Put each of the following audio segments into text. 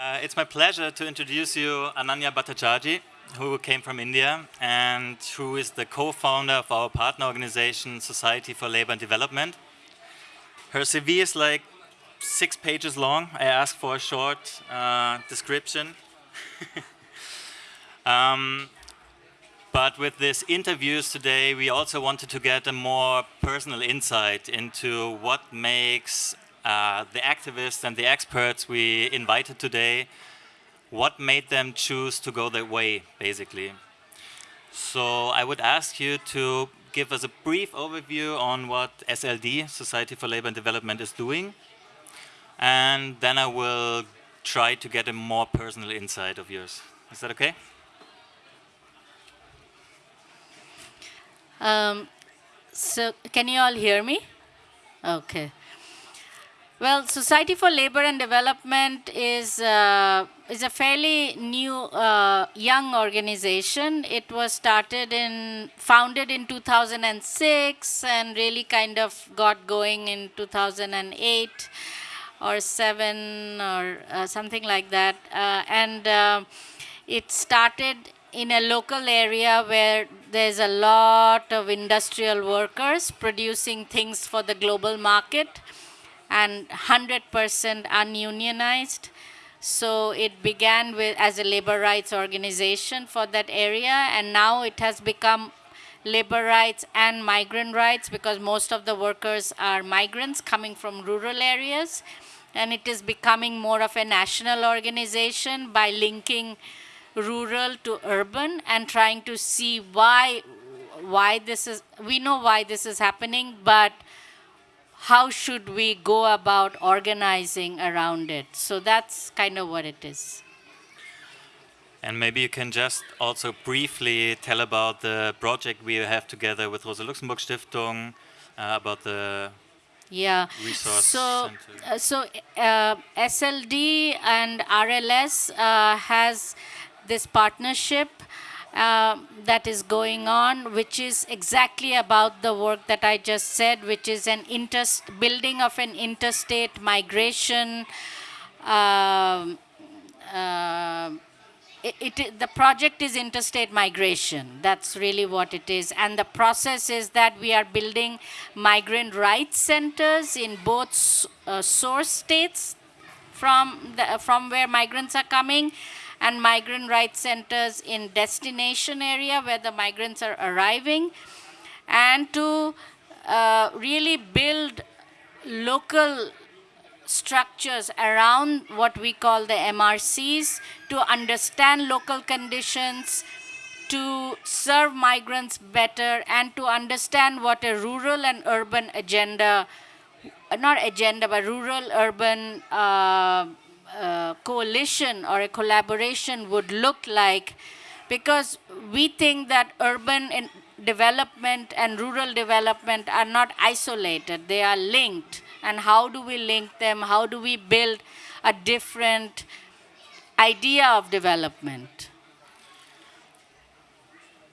Uh, it's my pleasure to introduce you Ananya Bhattacharjee, who came from India and who is the co-founder of our partner organization, Society for Labor and Development. Her CV is like six pages long. I asked for a short uh, description. um, but with these interviews today, we also wanted to get a more personal insight into what makes uh, the activists and the experts we invited today, what made them choose to go that way, basically. So I would ask you to give us a brief overview on what SLD, Society for Labor and Development, is doing. And then I will try to get a more personal insight of yours. Is that okay? Um, so can you all hear me? Okay. Well, Society for Labor and Development is, uh, is a fairly new, uh, young organization. It was started in, founded in 2006 and really kind of got going in 2008 or 7 or uh, something like that. Uh, and uh, it started in a local area where there's a lot of industrial workers producing things for the global market and 100% ununionized. So it began with as a labor rights organization for that area, and now it has become labor rights and migrant rights because most of the workers are migrants coming from rural areas. And it is becoming more of a national organization by linking rural to urban and trying to see why why this is we know why this is happening but how should we go about organizing around it? So that's kind of what it is. And maybe you can just also briefly tell about the project we have together with Rosa Luxemburg Stiftung uh, about the yeah. resource so, uh, so uh, SLD and RLS uh, has this partnership uh, that is going on, which is exactly about the work that I just said, which is an building of an interstate migration. Uh, uh, it, it, the project is interstate migration. That's really what it is. And the process is that we are building migrant rights centers in both uh, source states from, the, from where migrants are coming and migrant rights centers in destination area where the migrants are arriving and to uh, really build local structures around what we call the MRCs to understand local conditions, to serve migrants better, and to understand what a rural and urban agenda, not agenda, but rural urban uh, coalition or a collaboration would look like because we think that urban development and rural development are not isolated, they are linked. And how do we link them? How do we build a different idea of development?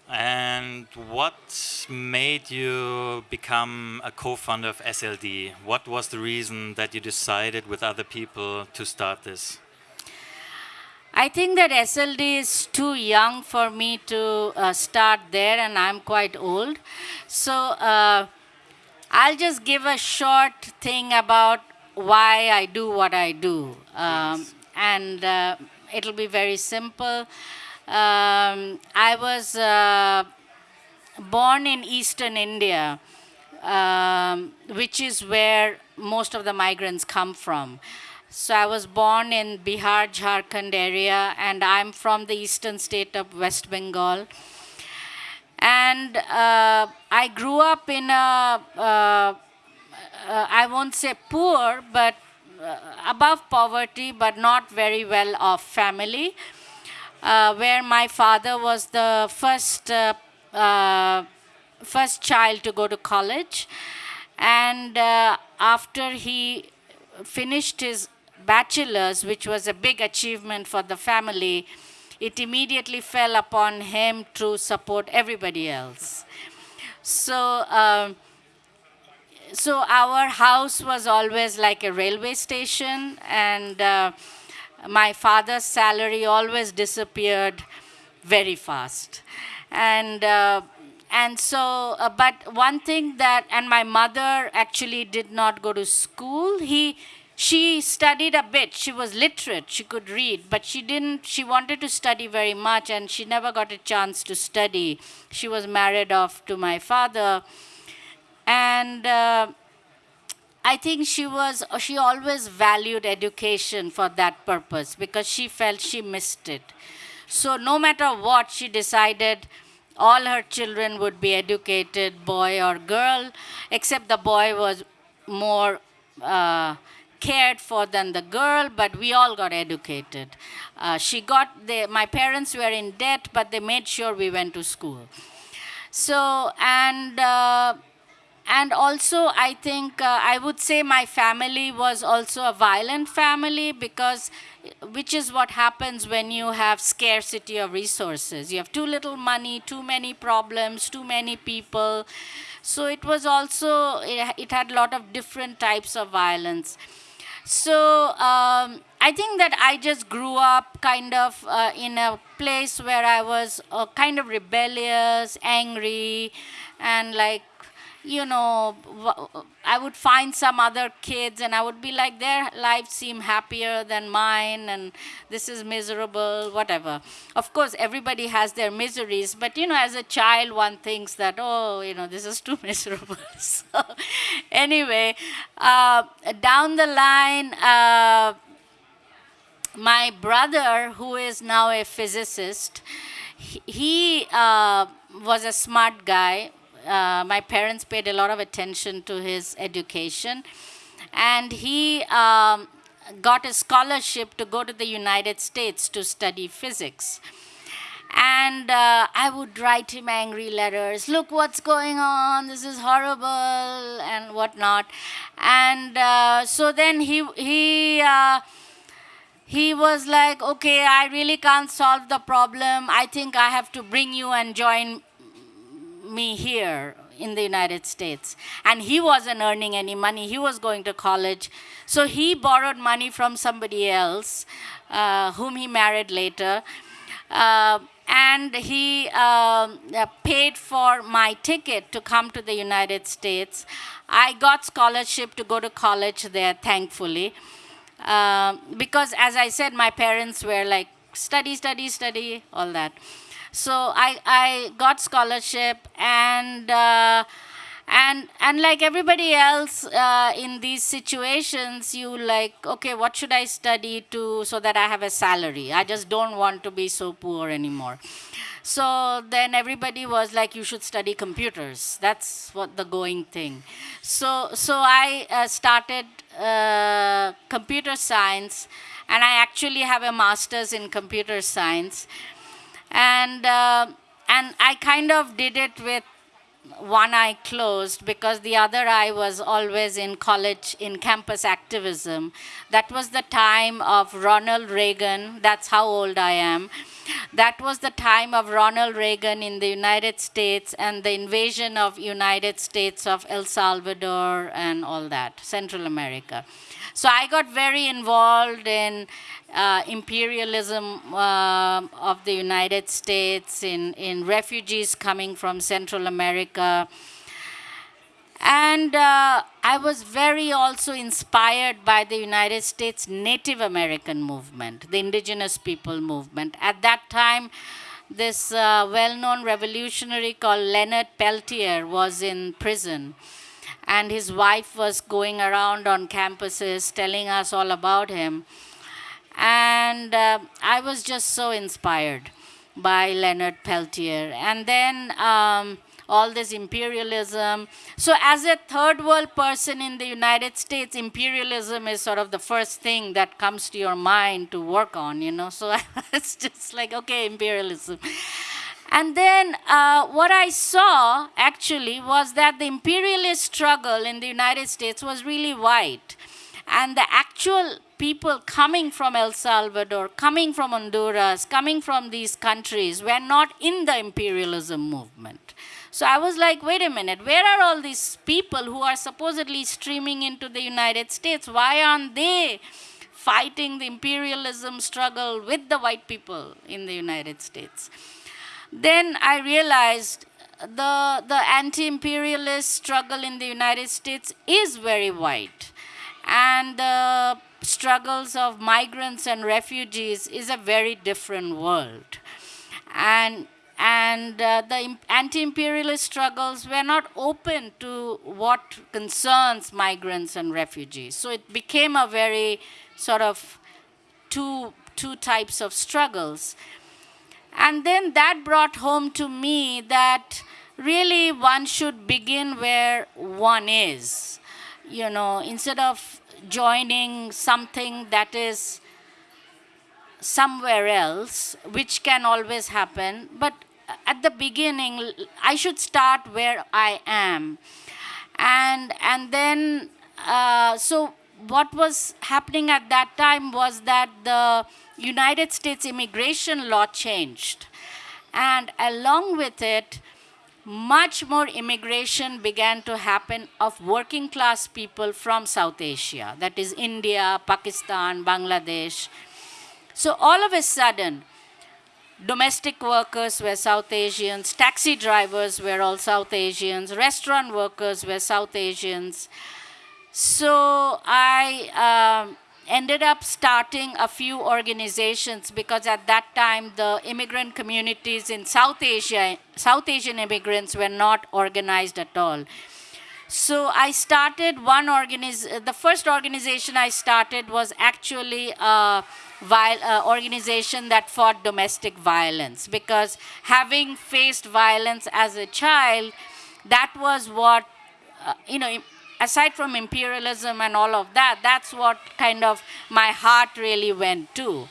And what made you become a co-founder of SLD? What was the reason that you decided with other people to start this? I think that SLD is too young for me to uh, start there and I'm quite old. So uh, I'll just give a short thing about why I do what I do. Um, and uh, it'll be very simple. Um, I was uh, born in eastern India, um, which is where most of the migrants come from. So I was born in Bihar, Jharkhand area, and I'm from the eastern state of West Bengal. And uh, I grew up in a, uh, uh, I won't say poor, but uh, above poverty, but not very well off family uh, where my father was the first, uh, uh, first child to go to college. And uh, after he finished his bachelor's, which was a big achievement for the family, it immediately fell upon him to support everybody else. So, um, so our house was always like a railway station, and uh, my father's salary always disappeared very fast. And uh, and so, uh, but one thing that, and my mother actually did not go to school. He, she studied a bit. She was literate. She could read, but she didn't. She wanted to study very much, and she never got a chance to study. She was married off to my father, and. Uh, I think she was, she always valued education for that purpose because she felt she missed it. So no matter what, she decided all her children would be educated, boy or girl, except the boy was more uh, cared for than the girl, but we all got educated. Uh, she got, the, my parents were in debt, but they made sure we went to school. So, and uh, and also i think uh, i would say my family was also a violent family because which is what happens when you have scarcity of resources. You have too little money too many problems too many people. So it was also it, it had a lot of different types of violence. So um, I think that I just grew up kind of uh, in a place where I was uh, kind of rebellious, angry, and like you know, I would find some other kids and I would be like, their lives seem happier than mine and this is miserable, whatever. Of course, everybody has their miseries, but you know, as a child, one thinks that, oh, you know, this is too miserable. so, anyway, uh, down the line, uh, my brother, who is now a physicist, he uh, was a smart guy uh, my parents paid a lot of attention to his education. And he um, got a scholarship to go to the United States to study physics. And uh, I would write him angry letters. Look what's going on. This is horrible and whatnot. And uh, so then he he uh, he was like, okay, I really can't solve the problem. I think I have to bring you and join me here in the United States. And he wasn't earning any money. He was going to college. So he borrowed money from somebody else, uh, whom he married later. Uh, and he um, uh, paid for my ticket to come to the United States. I got scholarship to go to college there, thankfully. Uh, because, as I said, my parents were like, study, study, study, all that. So I, I got scholarship and uh, and and like everybody else uh, in these situations you like okay what should i study to so that i have a salary? I just don't want to be so poor anymore. So then everybody was like you should study computers. That's what the going thing. So so i uh, started uh, computer science and i actually have a master's in computer science and uh, and I kind of did it with one eye closed because the other eye was always in college in campus activism. That was the time of Ronald Reagan. That's how old I am. That was the time of Ronald Reagan in the United States and the invasion of United States of El Salvador and all that, Central America. So I got very involved in uh, imperialism uh, of the United States, in, in refugees coming from Central America. And uh, I was very also inspired by the United States Native American movement, the indigenous people movement. At that time, this uh, well-known revolutionary called Leonard Peltier was in prison and his wife was going around on campuses telling us all about him. And uh, I was just so inspired by Leonard Peltier. And then um, all this imperialism. So, as a third world person in the United States, imperialism is sort of the first thing that comes to your mind to work on, you know. So, it's just like, okay, imperialism. And then uh, what I saw actually was that the imperialist struggle in the United States was really white. And the actual people coming from El Salvador, coming from Honduras, coming from these countries were not in the imperialism movement. So I was like, wait a minute, where are all these people who are supposedly streaming into the United States? Why aren't they fighting the imperialism struggle with the white people in the United States. Then I realized the, the anti-imperialist struggle in the United States is very wide. And the struggles of migrants and refugees is a very different world. And, and uh, the anti-imperialist struggles were not open to what concerns migrants and refugees. So it became a very sort of two, two types of struggles. And then that brought home to me that really one should begin where one is. You know, instead of joining something that is somewhere else, which can always happen, but at the beginning, I should start where I am. And, and then, uh, so what was happening at that time was that the United States immigration law changed. And along with it, much more immigration began to happen of working class people from South Asia, that is India, Pakistan, Bangladesh. So all of a sudden, domestic workers were South Asians, taxi drivers were all South Asians, restaurant workers were South Asians. So I um, ended up starting a few organizations because at that time the immigrant communities in South Asia, South Asian immigrants were not organized at all. So I started one organization, the first organization I started was actually a uh, organization that fought domestic violence because having faced violence as a child, that was what, uh, you know, aside from imperialism and all of that, that's what kind of my heart really went to.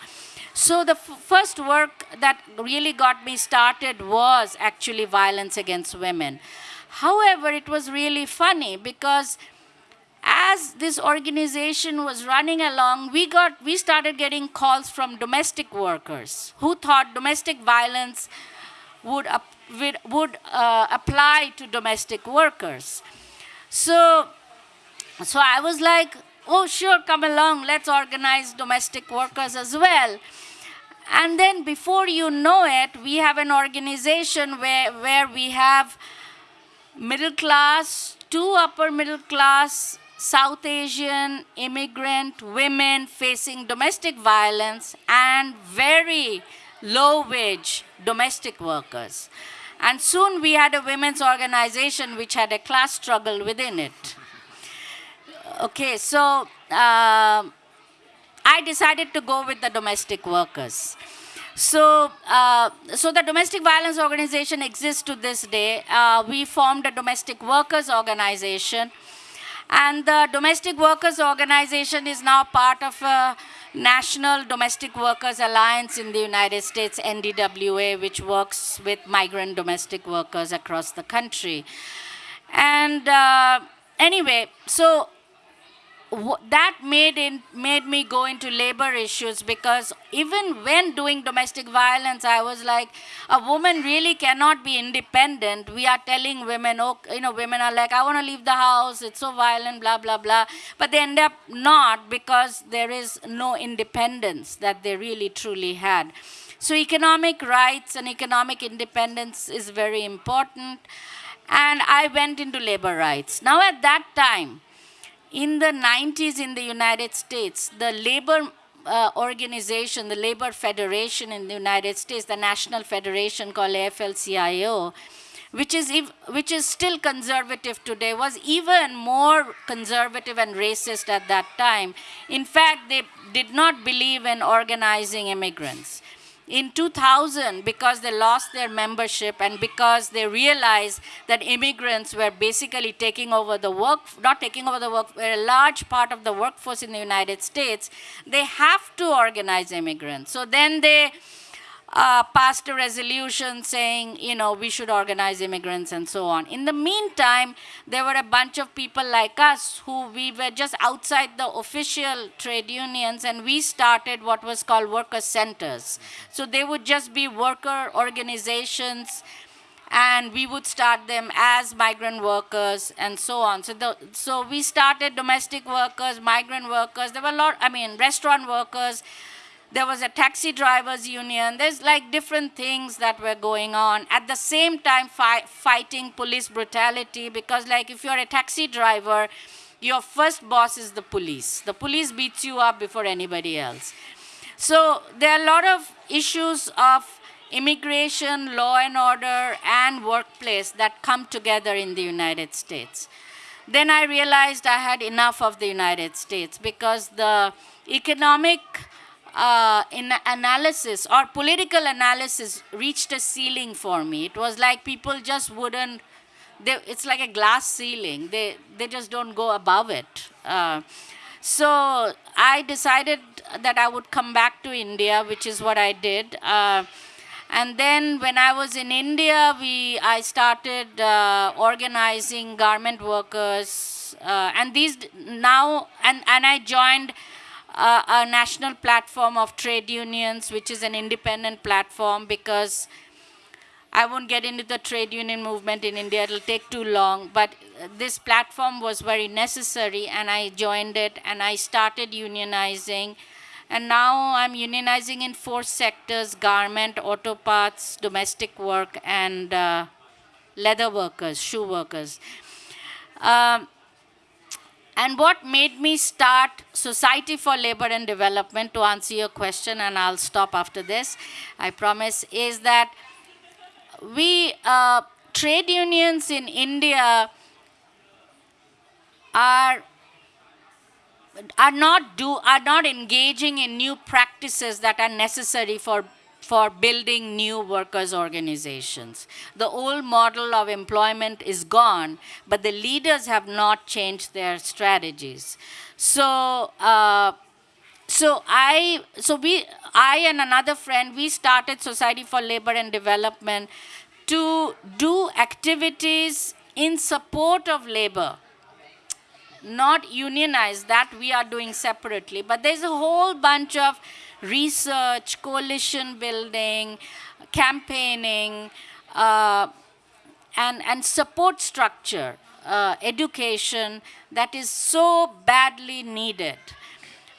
So the first work that really got me started was actually violence against women. However, it was really funny because as this organization was running along, we got we started getting calls from domestic workers who thought domestic violence would, would, uh, apply to domestic workers. So so I was like, oh, sure, come along, let's organize domestic workers as well. And then before you know it, we have an organization where, where we have middle class, two upper middle class, South Asian, immigrant, women facing domestic violence, and very low wage domestic workers. And soon we had a women's organization which had a class struggle within it. Okay, so uh, I decided to go with the domestic workers. So, uh, so the domestic violence organization exists to this day. Uh, we formed a domestic workers organization, and the domestic workers organization is now part of a National Domestic Workers Alliance in the United States, NDWA, which works with migrant domestic workers across the country. And uh, anyway, so that made, in, made me go into labor issues because even when doing domestic violence, I was like, a woman really cannot be independent. We are telling women, oh, you know, women are like, I want to leave the house, it's so violent, blah, blah, blah. But they end up not because there is no independence that they really truly had. So economic rights and economic independence is very important. And I went into labor rights. Now at that time, in the 90s in the United States, the labor uh, organization, the labor federation in the United States, the national federation called AFL-CIO, which is, which is still conservative today, was even more conservative and racist at that time. In fact, they did not believe in organizing immigrants in 2000 because they lost their membership and because they realized that immigrants were basically taking over the work, not taking over the work, were a large part of the workforce in the United States, they have to organize immigrants. So then they uh, passed a resolution saying, you know, we should organize immigrants and so on. In the meantime, there were a bunch of people like us who we were just outside the official trade unions and we started what was called worker centers. So they would just be worker organizations and we would start them as migrant workers and so on. So, the, so we started domestic workers, migrant workers. There were a lot, I mean, restaurant workers. There was a taxi drivers union. There's like different things that were going on. At the same time, fi fighting police brutality because like if you're a taxi driver, your first boss is the police. The police beats you up before anybody else. So there are a lot of issues of immigration, law and order, and workplace that come together in the United States. Then I realized I had enough of the United States because the economic uh, analysis or political analysis reached a ceiling for me. It was like people just wouldn't, they, it's like a glass ceiling. They, they just don't go above it. Uh, so I decided that I would come back to India, which is what I did. Uh, and then when I was in India, we, I started uh, organizing garment workers. Uh, and these now, and, and I joined uh, a national platform of trade unions, which is an independent platform because I won't get into the trade union movement in India, it'll take too long, but this platform was very necessary and I joined it and I started unionizing. And now I'm unionizing in four sectors, garment, auto parts, domestic work, and uh, leather workers, shoe workers. Um, and what made me start Society for Labor and Development, to answer your question, and I'll stop after this, I promise, is that we, uh, trade unions in India are are not do are not engaging in new practices that are necessary for for building new workers organizations. The old model of employment is gone, but the leaders have not changed their strategies. So, uh, so I, so we, I and another friend, we started Society for Labor and Development to do activities in support of labor not unionized, that we are doing separately. But there's a whole bunch of research, coalition building, campaigning, uh, and, and support structure, uh, education that is so badly needed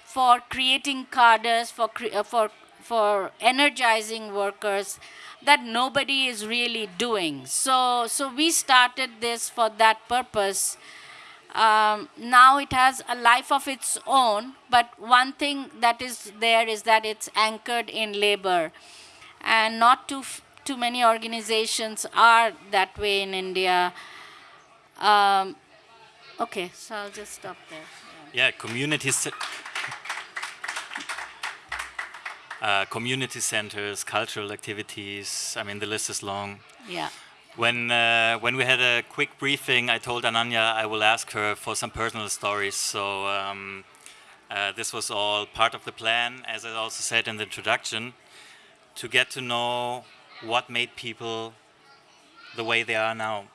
for creating cadres, for, cre uh, for, for energizing workers that nobody is really doing. So, so we started this for that purpose. Um, now it has a life of its own, but one thing that is there is that it's anchored in labor. And not too, too many organizations are that way in India. Um, okay, so I'll just stop there. Yeah, yeah communities. Uh, community centers, cultural activities. I mean, the list is long. Yeah. When, uh, when we had a quick briefing, I told Ananya I will ask her for some personal stories. So um, uh, this was all part of the plan, as I also said in the introduction, to get to know what made people the way they are now.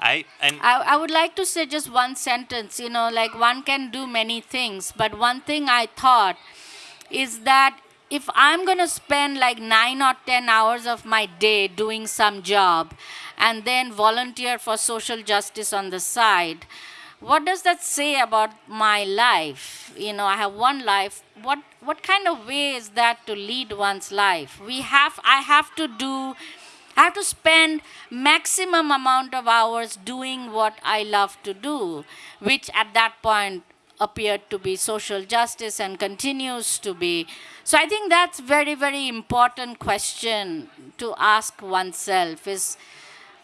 I, and I, I would like to say just one sentence, you know, like one can do many things, but one thing I thought is that if I'm going to spend like nine or 10 hours of my day doing some job and then volunteer for social justice on the side, what does that say about my life? You know, I have one life. What, what kind of way is that to lead one's life? We have, I have to do, I have to spend maximum amount of hours doing what I love to do, which at that point appeared to be social justice and continues to be. So I think that's very, very important question to ask oneself is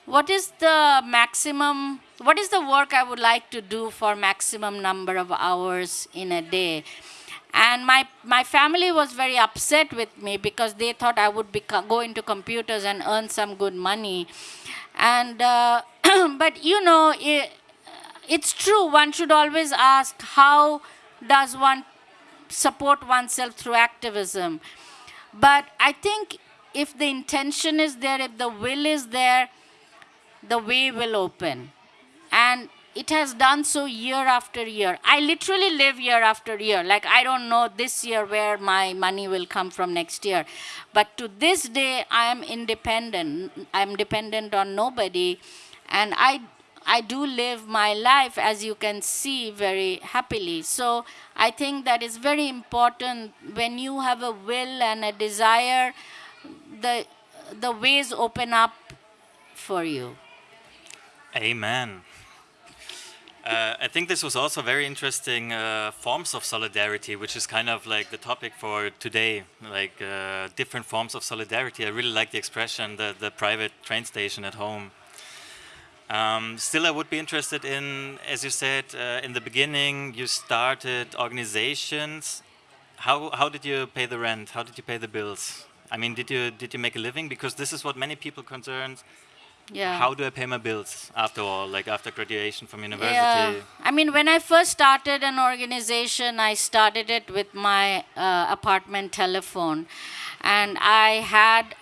what is the maximum, what is the work I would like to do for maximum number of hours in a day? And my, my family was very upset with me because they thought I would be go into computers and earn some good money. And, uh, but you know, it, it's true, one should always ask how does one support oneself through activism. But I think if the intention is there, if the will is there, the way will open. And it has done so year after year. I literally live year after year. Like, I don't know this year where my money will come from next year. But to this day, I am independent. I'm dependent on nobody. And I, I do live my life, as you can see, very happily. So I think that is very important when you have a will and a desire, the, the ways open up for you. Amen. Uh, I think this was also very interesting uh, forms of solidarity, which is kind of like the topic for today, like uh, different forms of solidarity. I really like the expression, the, the private train station at home. Um, still, I would be interested in, as you said uh, in the beginning, you started organizations. How, how did you pay the rent? How did you pay the bills? I mean, did you, did you make a living? Because this is what many people concerned Yeah. how do I pay my bills after all, like after graduation from university? Yeah. I mean, when I first started an organization, I started it with my uh, apartment telephone. And I had,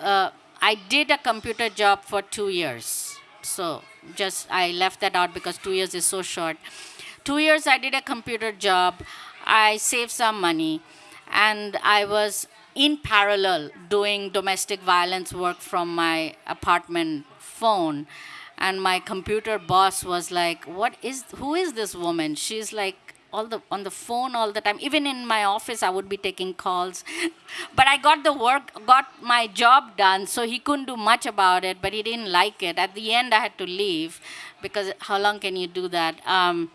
uh, I did a computer job for two years. So just, I left that out because two years is so short. Two years I did a computer job. I saved some money. And I was in parallel doing domestic violence work from my apartment phone and my computer boss was like what is who is this woman she's like all the on the phone all the time. Even in my office i would be taking calls. But i got the work got my job done so he couldn't do much about it but he didn't like it. At the end i had to leave because how long can you do that? Um,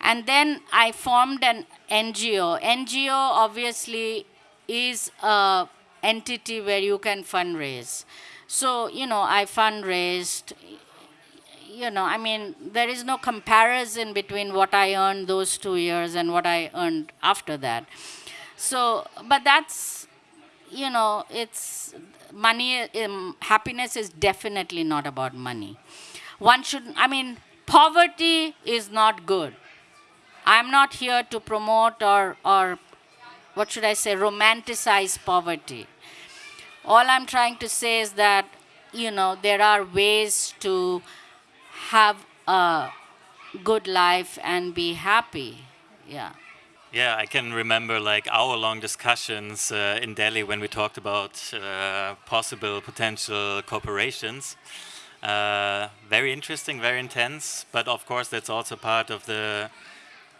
and then i formed an ngo ngo obviously is a entity where you can fundraise. So, you know, I fundraised, you know, I mean, there is no comparison between what I earned those two years and what I earned after that. So, but that's, you know, it's money, um, happiness is definitely not about money. One should, I mean, poverty is not good. I'm not here to promote or, or what should I say, romanticize poverty. All I'm trying to say is that, you know, there are ways to have a good life and be happy. Yeah. Yeah, I can remember like hour-long discussions uh, in Delhi when we talked about uh, possible potential corporations. Uh, very interesting, very intense, but of course that's also part of the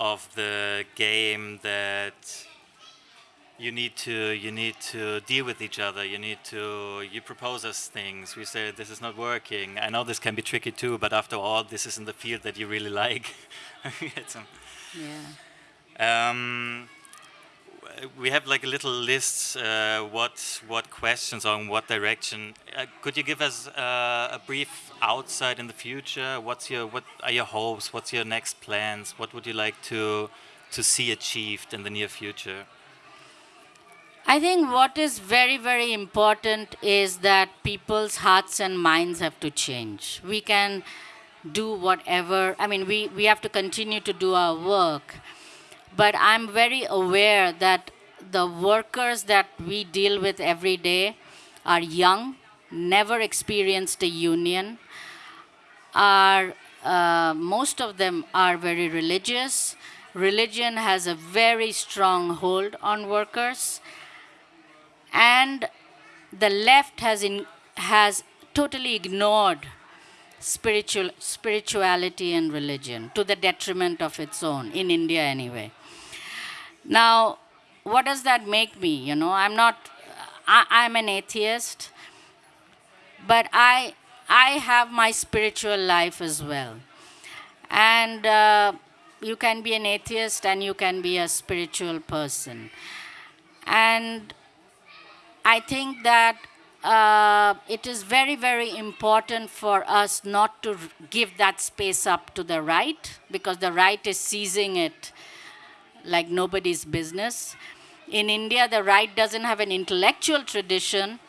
of the game that you need to you need to deal with each other. You need to you propose us things. We say this is not working. I know this can be tricky too, but after all, this is in the field that you really like. yeah. Um, we have like a little list. Uh, what what questions on what direction? Uh, could you give us uh, a brief outside in the future? What's your what are your hopes? What's your next plans? What would you like to to see achieved in the near future? I think what is very, very important is that people's hearts and minds have to change. We can do whatever, I mean, we, we have to continue to do our work. But I'm very aware that the workers that we deal with every day are young, never experienced a union, are, uh, most of them are very religious. Religion has a very strong hold on workers and the left has, in, has totally ignored spiritual, spirituality and religion to the detriment of its own, in India anyway. Now, what does that make me? You know, I'm not, I, I'm an atheist, but I, I have my spiritual life as well. And uh, you can be an atheist and you can be a spiritual person. And I think that uh, it is very, very important for us not to give that space up to the right because the right is seizing it like nobody's business. In India, the right doesn't have an intellectual tradition,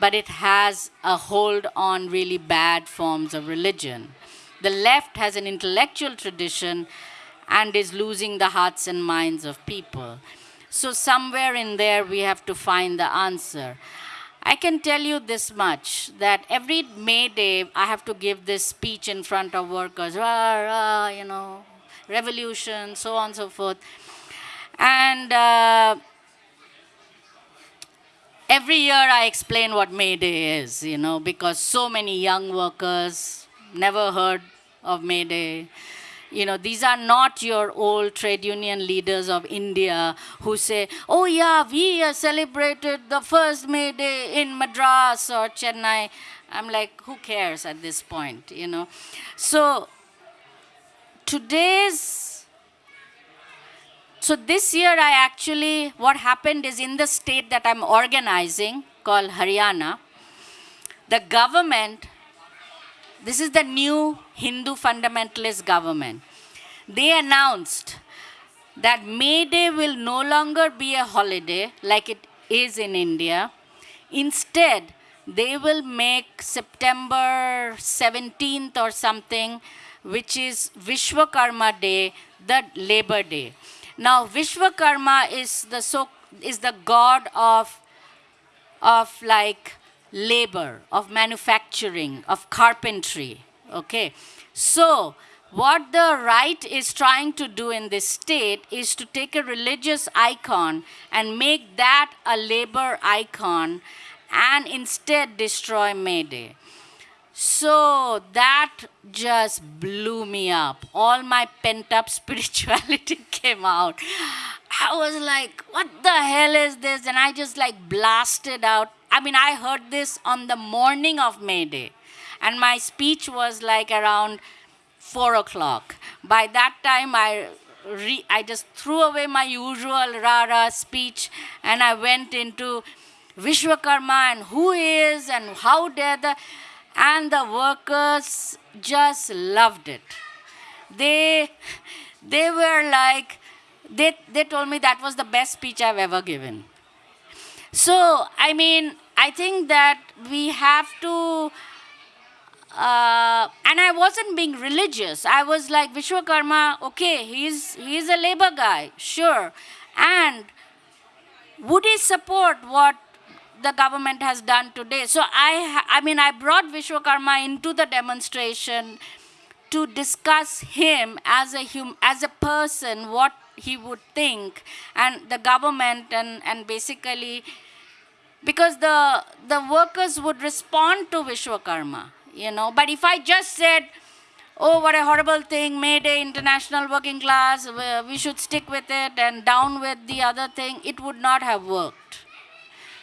but it has a hold on really bad forms of religion. The left has an intellectual tradition and is losing the hearts and minds of people. So somewhere in there, we have to find the answer. I can tell you this much that every May Day I have to give this speech in front of workers, rah, rah, you know, revolution, so on and so forth. And uh, every year I explain what May Day is, you know, because so many young workers never heard of May Day. You know, these are not your old trade union leaders of India who say, oh yeah, we uh, celebrated the first May Day in Madras or Chennai. I'm like, who cares at this point, you know? So today's, so this year I actually, what happened is in the state that I'm organizing called Haryana, the government this is the new Hindu fundamentalist government. They announced that May Day will no longer be a holiday like it is in India. Instead, they will make September 17th or something, which is Vishwakarma Day, the Labor Day. Now, Vishwakarma is the so is the god of of like labor, of manufacturing, of carpentry. Okay. So, what the right is trying to do in this state is to take a religious icon and make that a labor icon and instead destroy May Day. So that just blew me up. All my pent up spirituality came out. I was like, what the hell is this? And I just like blasted out I mean, I heard this on the morning of May Day, and my speech was like around four o'clock. By that time, I re- I just threw away my usual rara speech, and I went into Vishwakarma and who is and how dare the, and the workers just loved it. They they were like they they told me that was the best speech I've ever given. So I mean, I think that we have to, uh, and I wasn't being religious. I was like, Vishwakarma, okay, he's, he's a labor guy, sure. And would he support what the government has done today? So I, I mean, I brought Vishwakarma into the demonstration to discuss him as a hum, as a person, what he would think, and the government, and, and basically because the, the workers would respond to Vishwakarma, you know. But if I just said, oh, what a horrible thing, May Day, international working class, we should stick with it and down with the other thing, it would not have worked.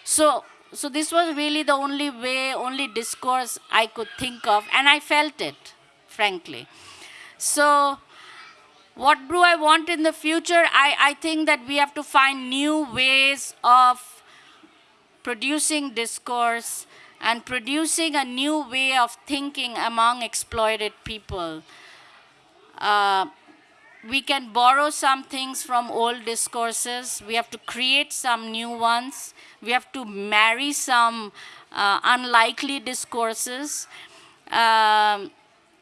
So, so this was really the only way, only discourse I could think of, and I felt it, frankly. So, what do I want in the future? I, I think that we have to find new ways of producing discourse, and producing a new way of thinking among exploited people. Uh, we can borrow some things from old discourses. We have to create some new ones. We have to marry some uh, unlikely discourses. Um,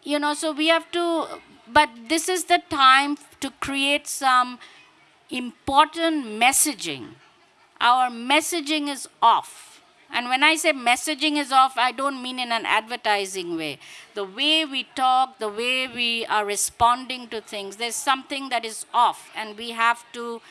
you know, so we have to, but this is the time to create some important messaging our messaging is off. And when I say messaging is off, I don't mean in an advertising way. The way we talk, the way we are responding to things, there's something that is off, and we have to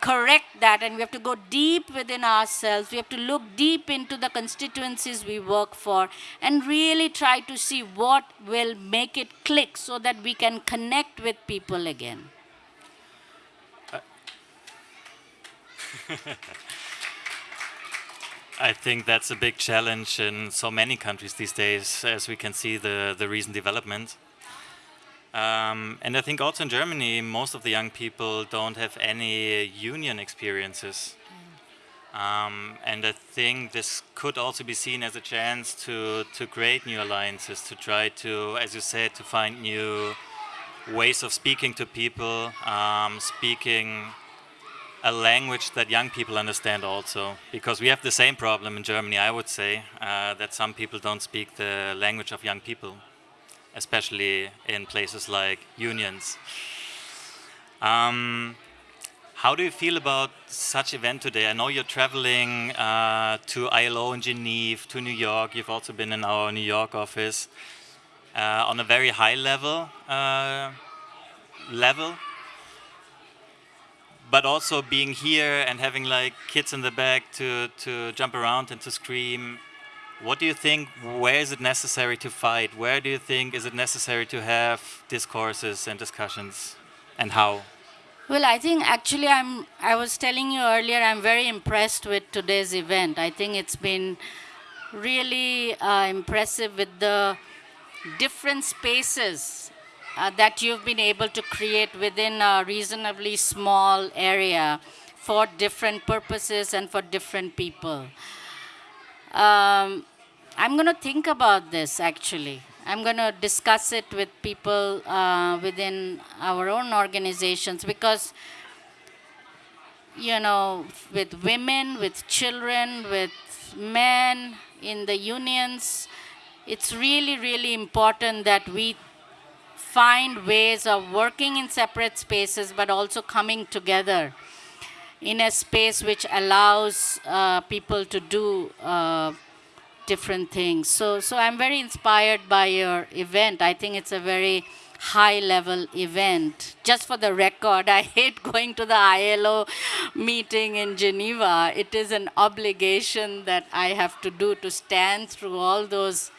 correct that and we have to go deep within ourselves. We have to look deep into the constituencies we work for and really try to see what will make it click so that we can connect with people again. I think that's a big challenge in so many countries these days, as we can see the, the recent development. Um, and I think also in Germany, most of the young people don't have any union experiences. Um, and I think this could also be seen as a chance to, to create new alliances, to try to, as you said, to find new ways of speaking to people, um, speaking a language that young people understand also because we have the same problem in Germany I would say uh, that some people don't speak the language of young people especially in places like unions um, How do you feel about such event today? I know you're traveling uh, to ILO in Geneva, to New York. You've also been in our New York office uh, on a very high level. Uh, level, but also being here and having like kids in the back to to jump around and to scream. What do you think? Where is it necessary to fight? Where do you think is it necessary to have discourses and discussions, and how? Well, I think actually I'm, I was telling you earlier, I'm very impressed with today's event. I think it's been really uh, impressive with the different spaces uh, that you've been able to create within a reasonably small area for different purposes and for different people. Um, I'm going to think about this actually. I'm going to discuss it with people uh, within our own organizations because, you know, with women, with children, with men in the unions, it's really, really important that we find ways of working in separate spaces but also coming together in a space which allows uh, people to do uh, different things. So, so I'm very inspired by your event. I think it's a very high level event. Just for the record, I hate going to the ILO meeting in Geneva. It is an obligation that I have to do to stand through all those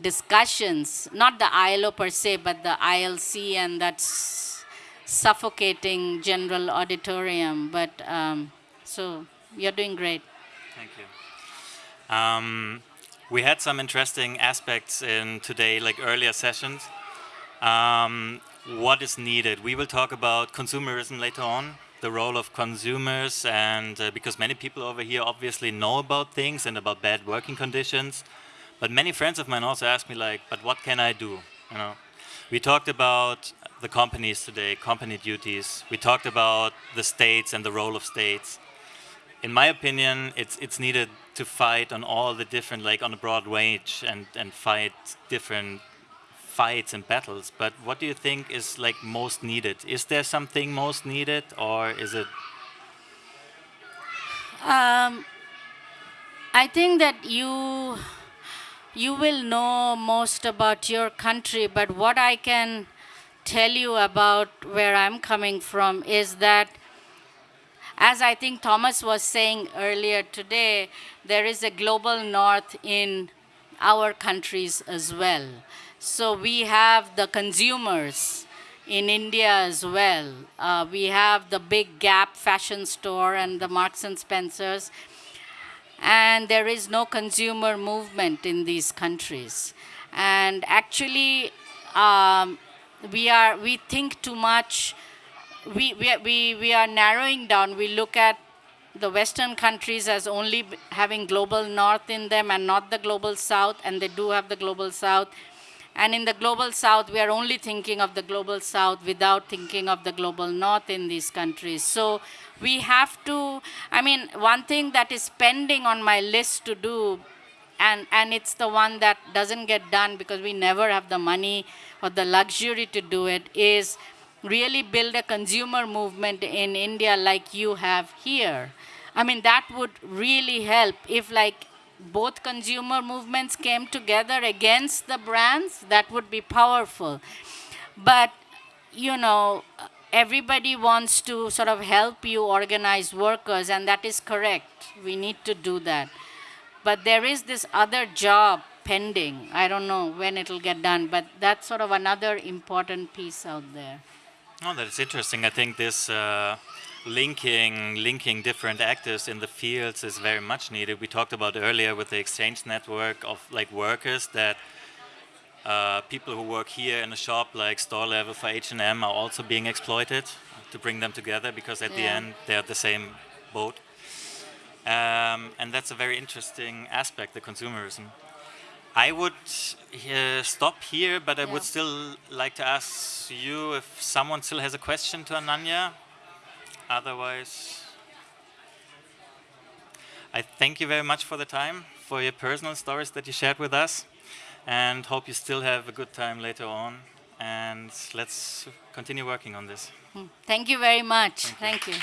discussions, not the ILO per se, but the ILC and that's suffocating general auditorium. But um, so you're doing great. Thank you. Um, we had some interesting aspects in today, like earlier sessions. Um, what is needed? We will talk about consumerism later on, the role of consumers, and uh, because many people over here obviously know about things and about bad working conditions, but many friends of mine also ask me like, but what can I do? You know, we talked about the companies today, company duties. We talked about the states and the role of states in my opinion, it's it's needed to fight on all the different, like on a broad range, and and fight different fights and battles. But what do you think is like most needed? Is there something most needed, or is it? Um, I think that you you will know most about your country, but what I can tell you about where I'm coming from is that as I think Thomas was saying earlier today, there is a global north in our countries as well. So we have the consumers in India as well. Uh, we have the big Gap fashion store and the Marks and Spencers. And there is no consumer movement in these countries. And actually, um, we, are, we think too much we, we, we, we are narrowing down. We look at the Western countries as only having global north in them and not the global south, and they do have the global south. And in the global south, we are only thinking of the global south without thinking of the global north in these countries. So we have to, I mean, one thing that is pending on my list to do, and, and it's the one that doesn't get done because we never have the money or the luxury to do it, is really build a consumer movement in India like you have here. I mean, that would really help if like both consumer movements came together against the brands, that would be powerful. But, you know, everybody wants to sort of help you organize workers, and that is correct. We need to do that. But there is this other job pending. I don't know when it'll get done, but that's sort of another important piece out there. Oh, that's interesting. I think this uh, linking linking different actors in the fields is very much needed. We talked about earlier with the exchange network of like workers that uh, people who work here in a shop like store level for H&M are also being exploited to bring them together because at yeah. the end they're the same boat. Um, and that's a very interesting aspect, the consumerism. I would uh, stop here, but I yeah. would still like to ask you if someone still has a question to Ananya. Otherwise, I thank you very much for the time, for your personal stories that you shared with us, and hope you still have a good time later on. and let's continue working on this. Thank you very much. Thank you.